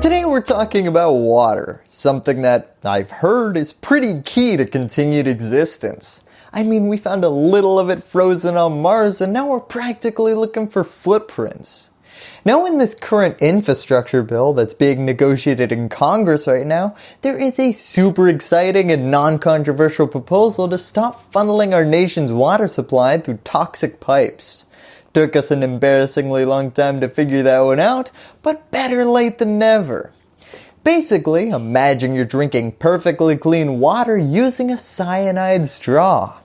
Today we're talking about water, something that I've heard is pretty key to continued existence. I mean we found a little of it frozen on Mars and now we're practically looking for footprints. Now in this current infrastructure bill that's being negotiated in Congress right now, there is a super exciting and non-controversial proposal to stop funneling our nation's water supply through toxic pipes. Took us an embarrassingly long time to figure that one out, but better late than never. Basically, imagine you're drinking perfectly clean water using a cyanide straw.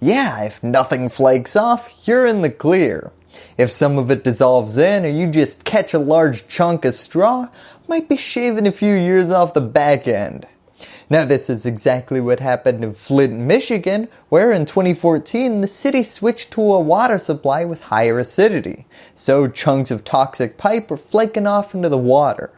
Yeah, if nothing flakes off, you're in the clear. If some of it dissolves in or you just catch a large chunk of straw, might be shaving a few years off the back end. Now this is exactly what happened in Flint, Michigan, where in 2014 the city switched to a water supply with higher acidity, so chunks of toxic pipe were flaking off into the water.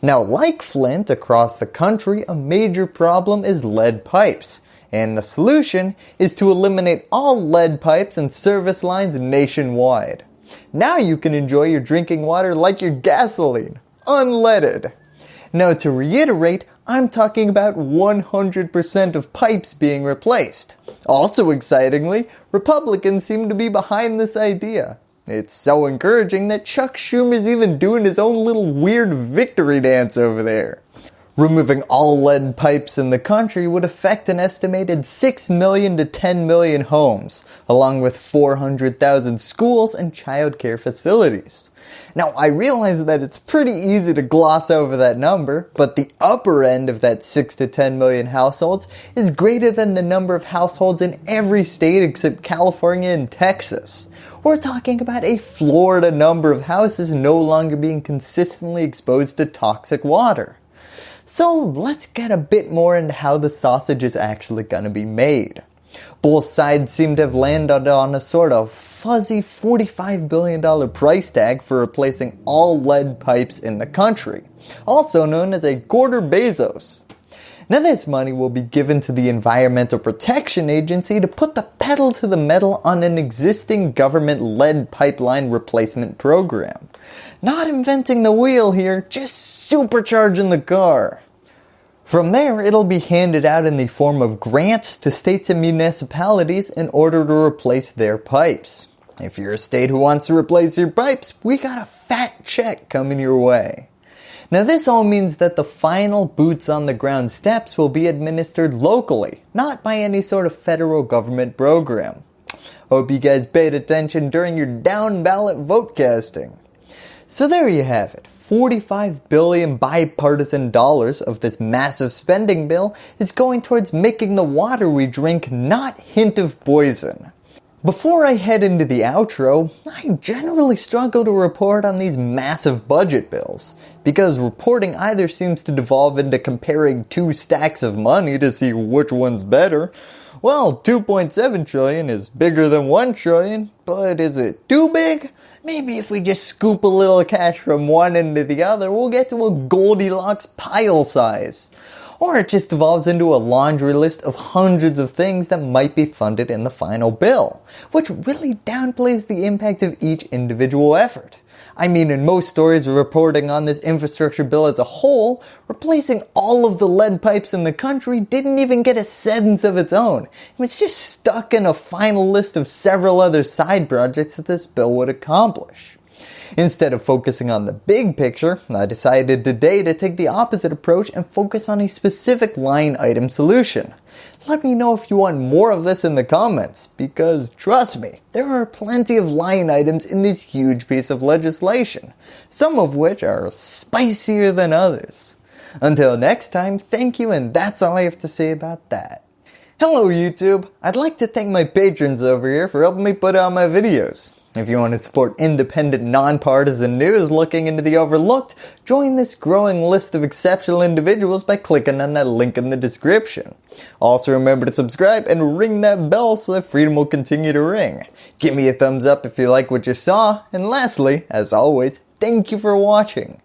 Now like Flint across the country, a major problem is lead pipes, and the solution is to eliminate all lead pipes and service lines nationwide. Now you can enjoy your drinking water like your gasoline, unleaded. Now to reiterate, I'm talking about 100% of pipes being replaced. Also excitingly, Republicans seem to be behind this idea. It's so encouraging that Chuck Schumer's even doing his own little weird victory dance over there. Removing all lead pipes in the country would affect an estimated 6 million to 10 million homes, along with 400,000 schools and childcare facilities. Now I realize that it's pretty easy to gloss over that number, but the upper end of that 6 to 10 million households is greater than the number of households in every state except California and Texas. We're talking about a Florida number of houses no longer being consistently exposed to toxic water. So let's get a bit more into how the sausage is actually going to be made. Both sides seem to have landed on a sort of fuzzy $45 billion price tag for replacing all lead pipes in the country, also known as a quarter Bezos. Now this money will be given to the Environmental Protection Agency to put the pedal to the metal on an existing government lead pipeline replacement program. Not inventing the wheel here, just supercharging the car. From there, it'll be handed out in the form of grants to states and municipalities in order to replace their pipes. If you're a state who wants to replace your pipes, we got a fat check coming your way. Now this all means that the final boots on the ground steps will be administered locally, not by any sort of federal government program. Hope you guys paid attention during your down ballot vote casting. So there you have it. 45 billion bipartisan dollars of this massive spending bill is going towards making the water we drink not hint of poison. Before I head into the outro, I generally struggle to report on these massive budget bills, because reporting either seems to devolve into comparing two stacks of money to see which one's better. Well, 2.7 trillion is bigger than 1 trillion, but is it too big? Maybe if we just scoop a little cash from one end to the other, we'll get to a Goldilocks pile size. Or it just devolves into a laundry list of hundreds of things that might be funded in the final bill, which really downplays the impact of each individual effort. I mean in most stories reporting on this infrastructure bill as a whole, replacing all of the lead pipes in the country didn't even get a sentence of its own. It was just stuck in a final list of several other side projects that this bill would accomplish. Instead of focusing on the big picture, I decided today to take the opposite approach and focus on a specific line item solution. Let me know if you want more of this in the comments, because trust me, there are plenty of line items in this huge piece of legislation, some of which are spicier than others. Until next time, thank you and that's all I have to say about that. Hello YouTube, I'd like to thank my patrons over here for helping me put out my videos. If you want to support independent, nonpartisan news looking into the overlooked, join this growing list of exceptional individuals by clicking on that link in the description. Also remember to subscribe and ring that bell so that freedom will continue to ring. Give me a thumbs up if you like what you saw, and lastly, as always, thank you for watching.